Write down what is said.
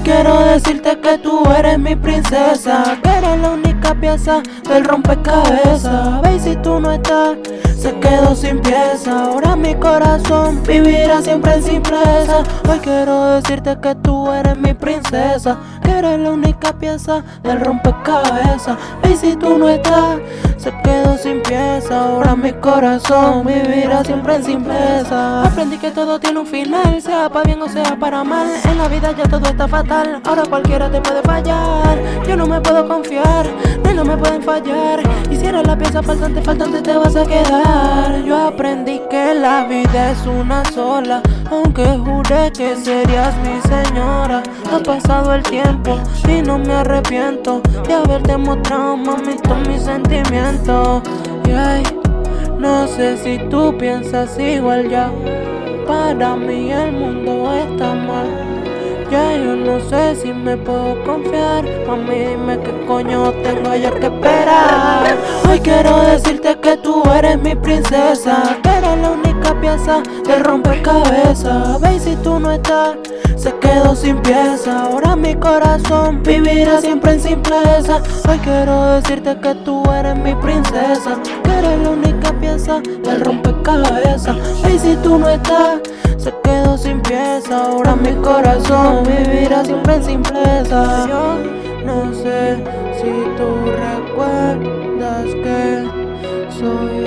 quiero decirte que tú eres mi princesa. Que eres la única pieza del rompecabezas. Ve si tú no estás, se quedó sin pieza. Ahora mi corazón vivirá siempre en simpleza. Hoy quiero decirte que tú eres mi princesa Que eres la única pieza del rompecabezas. Ve si tú no estás, se quedó sin pieza. Ahora mi corazón vivirá siempre en simpleza. Aprendí que todo tiene un final Sea para bien o sea para mal. En la vida ya todo está fatal Ahora cualquiera te puede fallar. Yo no me puedo confiar No, me pueden fallar. Y si eres la pieza faltante, faltante te vas a quedar. Yo aprendí que la vida es una sola. Aunque juré que serías mi señora. Ha pasado el tiempo y no me arrepiento De haberte mostrado, mami, todos mis sentimientos. No sé si tú piensas igual ya. Para mí el mundo está mal Ya yo no sé si me puedo confiar. Mami dime qué coño tengo yo que esperar. Hoy quiero decirte que tú eres mi princesa Que eres la única pieza del rompecabezas. Ve si tú no estás se quedó sin pieza. Ahora mi corazón vivirá siempre en simpleza. Hoy quiero decirte que tú eres mi princesa Que eres la única pieza del rompecabezas. Y si tú no estás, se quedó sin Ahora mi corazón vivirá siempre en simpleza. No sé si tú recuerdas que soy